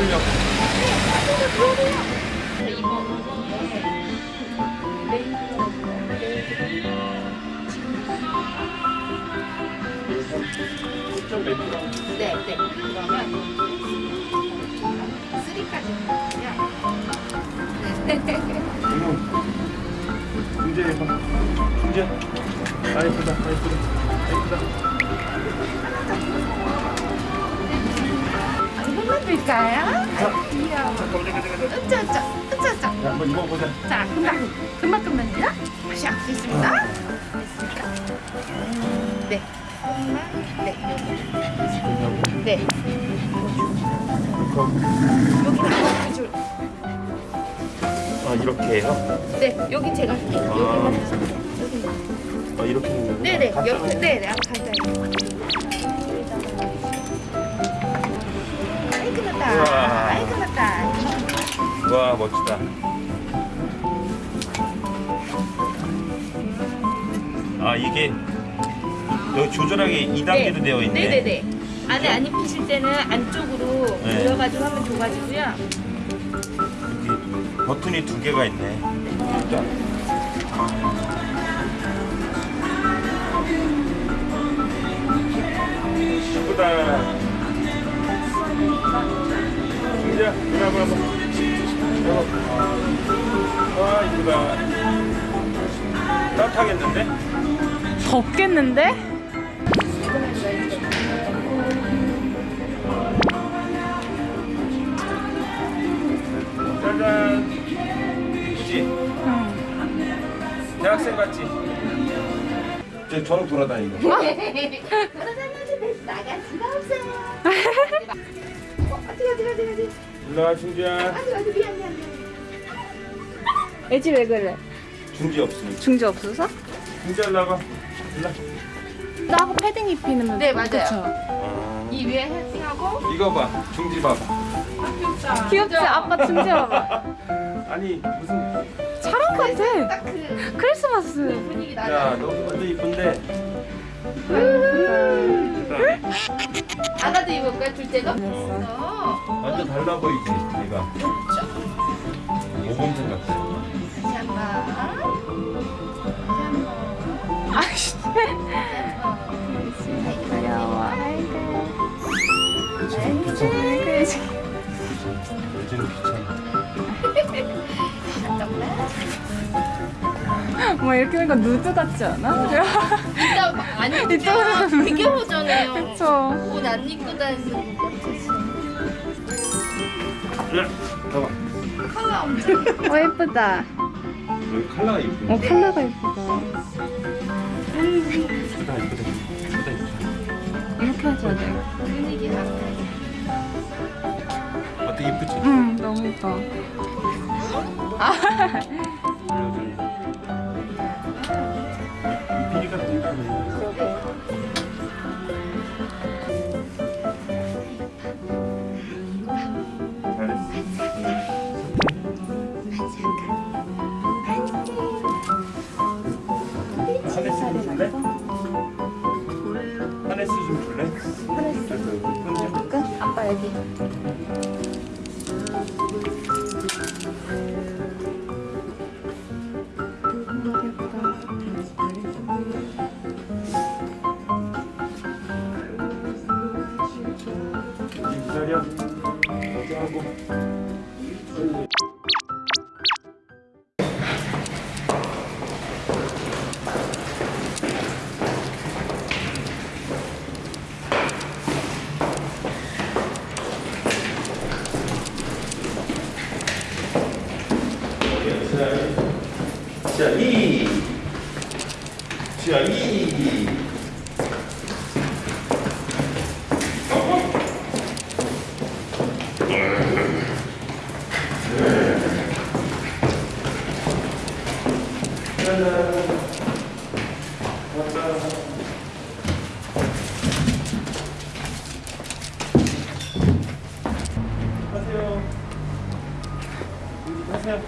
들려고 네, 네. 그러면 쓰리까지 이제 이제. 아, 예쁘다. 아, 예쁘다. 아, 예쁘다. 이것만 드릴까요? 귀여워. 야, 한번 입어보자. 자, 금방, 금방, 금방요. 다시 있습니다. 됐습니까? 네. 네, 여기. 네. 여기는 줄. 아 이렇게 해요? 네, 여기 제가 할게요. 아. 여기만 여기. 아 이렇게 네네, 여기, 네네, 간단히. 와 멋지다. 아 이게 여기 조절하기 2단계로 되어 있네. 네네네. 안에 안 입히실 때는 안쪽으로 네. 돌려가지고 하면 좋아지고요. 여기 버튼이 두 개가 있네. 진짜. 예쁘다. 승지야, 누나 봐 와, 이쁘다. 따뜻하겠는데? 덥겠는데? 짜잔. 이쁘지? 대학생 같지? 저 거. 돌아다녀도 나갈 수가 없어요. 어, 어디 어디 어디 어디 일로 와, 중지야. 애지 왜 그래? 중지 없으니까. 중지 없어서? 중지 하려고. 일로 와. 나하고 패딩 입히는 네, 맞아요. 어. 이 위에 헤딩하고 이거 봐, 중지 봐봐. 귀엽다. 귀엽지? 아빠 중지 봐봐 아니 무슨? 사람 같아 딱그 크리스마스 분위기 야, 나요. 너 완전 이쁜데. 아가도 입을까 둘째가? 됐어. 어. 완전 달라 보이지, 얘가. 모범생 이렇게 보니까 누드 같지 않아? 이따 안 이따 되게 허전해요. 그쵸 옷안 입고 다니는 것 같아서. 야, 봐봐. 컬러 엄청. 어 예쁘다 여기 컬러가 이쁘네. 어 컬러가 예쁘다 이쁘다. 이쁘다, 이쁘다. 이렇게 해줘야 돼 분위기가. 어때 이쁘지? 응, 너무 예뻐. 기다려. 이렇게 하고. 자, 이. 자, 이. 안녕하세요.